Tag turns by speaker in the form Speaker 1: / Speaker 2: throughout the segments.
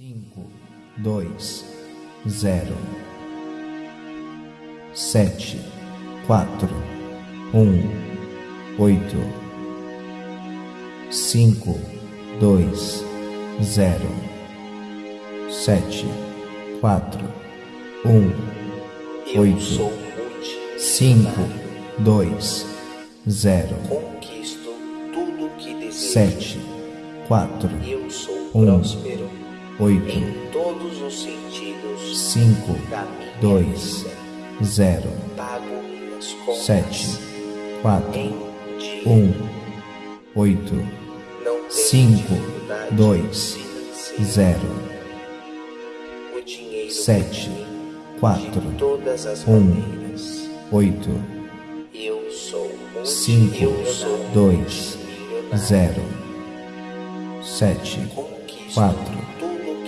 Speaker 1: cinco, dois, zero, sete, quatro, um, oito, cinco, dois, zero, sete, quatro, um, oito, cinco, dois, zero,
Speaker 2: Conquisto tudo que desejo.
Speaker 1: sete, quatro,
Speaker 2: Eu sou
Speaker 1: um,
Speaker 2: próspero
Speaker 1: oito,
Speaker 2: em todos os sentidos
Speaker 1: cinco,
Speaker 2: da minha
Speaker 1: dois,
Speaker 2: vida.
Speaker 1: zero,
Speaker 2: Pago minhas contas
Speaker 1: sete, quatro,
Speaker 2: em dia.
Speaker 1: um, oito,
Speaker 2: Não tenho
Speaker 1: cinco,
Speaker 2: dificuldade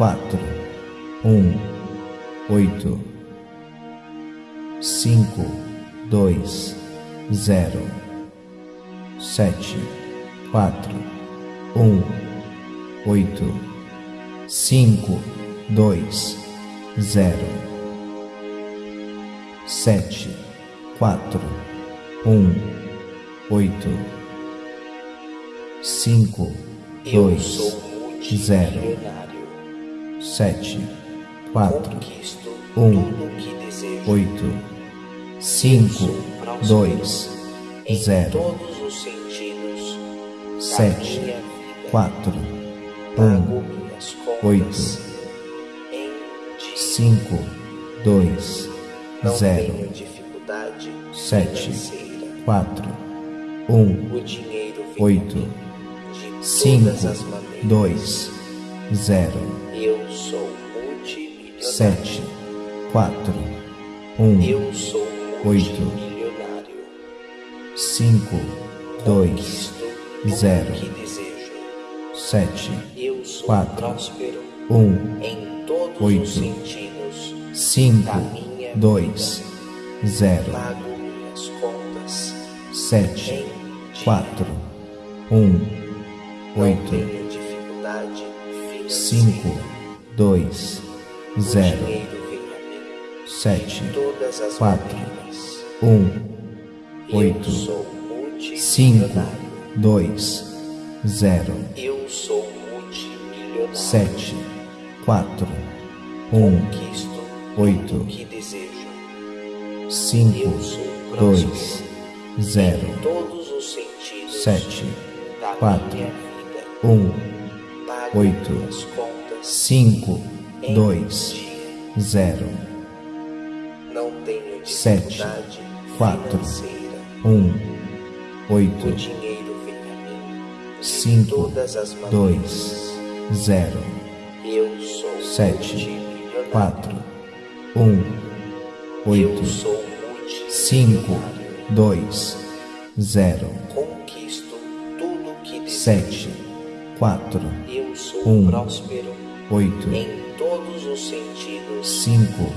Speaker 1: quatro, um, oito, cinco, dois, zero, sete, quatro, um, oito, cinco, dois, zero, sete, quatro, um, oito, cinco, dois, zero. Sete, quatro, um, oito, cinco, dois, zero, sete, quatro, um, oito, cinco, dois, zero, sete, quatro, um, oito, cinco, dois, zero,
Speaker 2: sou multimilionário. 7,
Speaker 1: 4, 1,
Speaker 2: Eu sou multimilionário. 8,
Speaker 1: 5,
Speaker 2: 2, 0,
Speaker 1: 7,
Speaker 2: Eu sou
Speaker 1: 4,
Speaker 2: próspero
Speaker 1: 1,
Speaker 2: em todos
Speaker 1: 8,
Speaker 2: os sentidos 5, minha
Speaker 1: 2, 0,
Speaker 2: pago minhas contas,
Speaker 1: 7,
Speaker 2: 4, 1,
Speaker 1: 8,
Speaker 2: 5,
Speaker 1: dois, zero, sete, quatro, um, oito, cinco, dois, zero, sete, quatro, um, oito, cinco, dois, zero, sete, quatro, um, oito, cinco, dois, zero,
Speaker 2: Não tenho
Speaker 1: sete, quatro, um,
Speaker 2: O
Speaker 1: oito,
Speaker 2: dinheiro vem a mim de
Speaker 1: cinco,
Speaker 2: todas as maneiras.
Speaker 1: dois, zero,
Speaker 2: Eu sou
Speaker 1: sete, quatro, um,
Speaker 2: Eu
Speaker 1: oito, cinco, dois, zero,
Speaker 2: Conquisto tudo que desejo.
Speaker 1: sete, quatro,
Speaker 2: Eu sou
Speaker 1: um, 8,
Speaker 2: em todos os sentidos, 5,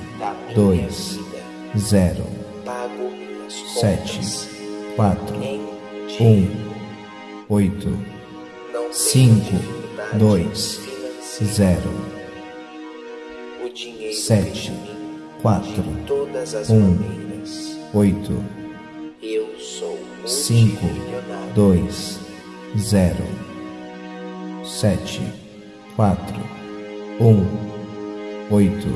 Speaker 1: 2,
Speaker 2: vida,
Speaker 1: 0,
Speaker 2: pago minhas
Speaker 1: 7,
Speaker 2: contas,
Speaker 1: 4,
Speaker 2: 1,
Speaker 1: 8,
Speaker 2: 5,
Speaker 1: 2,
Speaker 2: 0, 7,
Speaker 1: 4,
Speaker 2: 1, 8, 5,
Speaker 1: 2,
Speaker 2: 0, 7, 4,
Speaker 1: um, oito,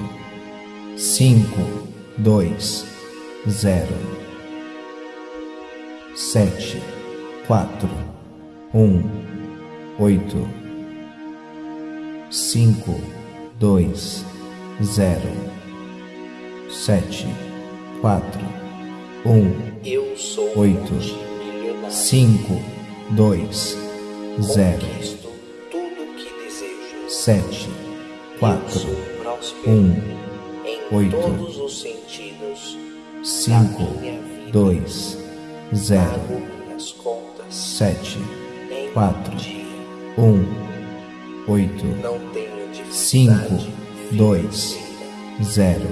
Speaker 1: cinco, dois, zero, sete, quatro, um, oito, cinco, dois, zero, sete, quatro, um,
Speaker 2: Eu sou
Speaker 1: oito, cinco, dois, zero, sete, quatro, um, oito, cinco, dois, zero, sete, quatro, um, oito, cinco, dois, zero,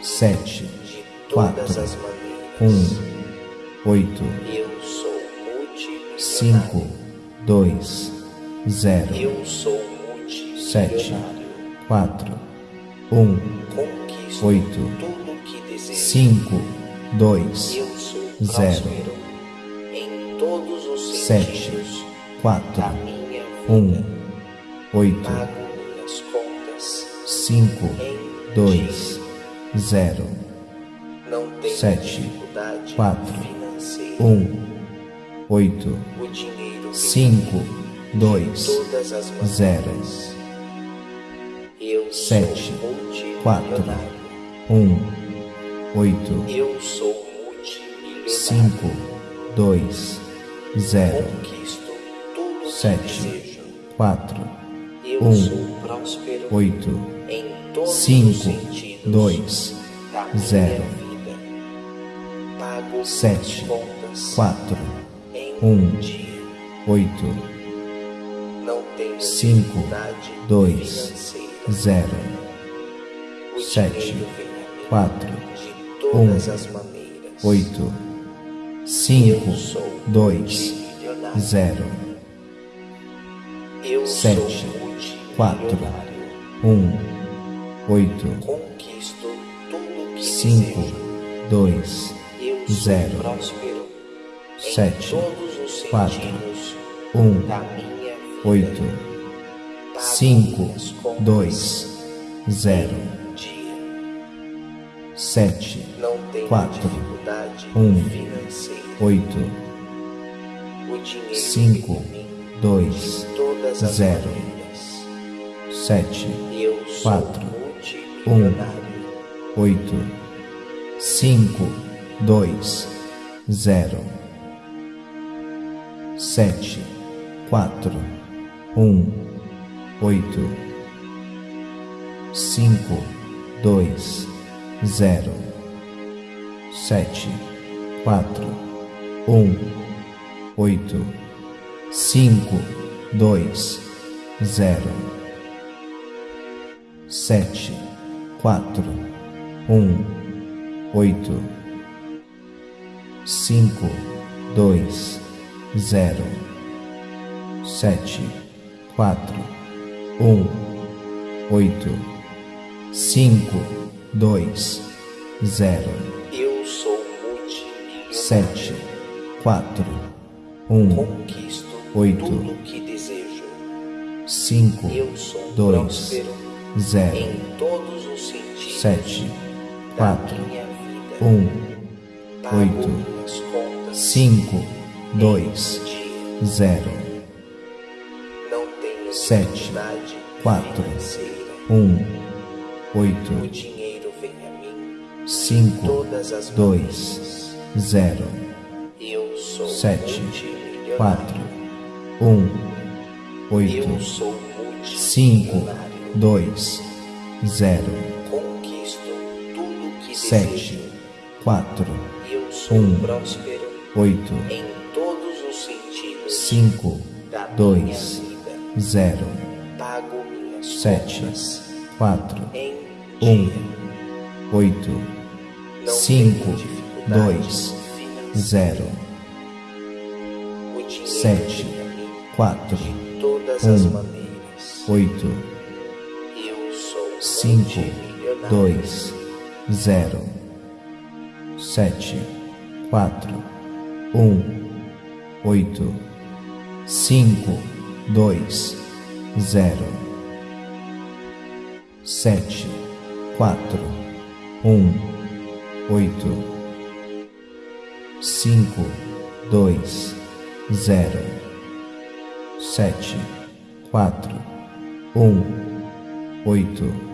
Speaker 1: sete, quatro, um, oito, cinco, dois, zero, sete, quatro, um, oito, cinco, dois, zero, sete, quatro, um, oito, cinco, dois, zero, sete, quatro, um, oito, cinco, dois, zero, sete, quatro, um, oito, cinco, dois, zero, sete, quatro, um, oito, cinco, dois, zero, sete, quatro, um, oito, cinco, dois. Zero, sete, quatro, um, oito, cinco, dois, zero, sete, quatro, um, oito, cinco, dois, zero, sete, quatro, um, oito, cinco, dois, zero, sete, quatro,
Speaker 2: dificuldade
Speaker 1: um, oito, cinco, dois, zero, sete, quatro,
Speaker 2: multimilionário.
Speaker 1: oito, cinco, dois, zero, sete, quatro, um, oito, cinco, dois, zero, sete, quatro, um, oito, cinco, dois, zero, sete, quatro, um, oito, cinco, dois, zero, sete, quatro, um, oito, cinco, dois, zero,
Speaker 2: Eu sou multimilionário.
Speaker 1: sete, quatro, um,
Speaker 2: Conquisto
Speaker 1: oito,
Speaker 2: tudo que desejo.
Speaker 1: cinco,
Speaker 2: Eu sou
Speaker 1: dois, zero,
Speaker 2: em todos os sentidos
Speaker 1: sete, quatro,
Speaker 2: minha vida.
Speaker 1: um, oito, cinco, dois, zero,
Speaker 2: Não tenho
Speaker 1: sete,
Speaker 2: dificuldade
Speaker 1: quatro, um, oito, cinco, dois, zero, sete, quatro, um, oito, cinco, dois, zero, sete, quatro, um, oito, cinco, dois, zero, sete, quatro, um, oito, cinco, dois, zero, sete, quatro, um, oito, cinco, dois, zero, sete, quatro, um, oito, cinco, dois, zero, sete, quatro, um, oito, cinco, dois, zero, sete, quatro, um, oito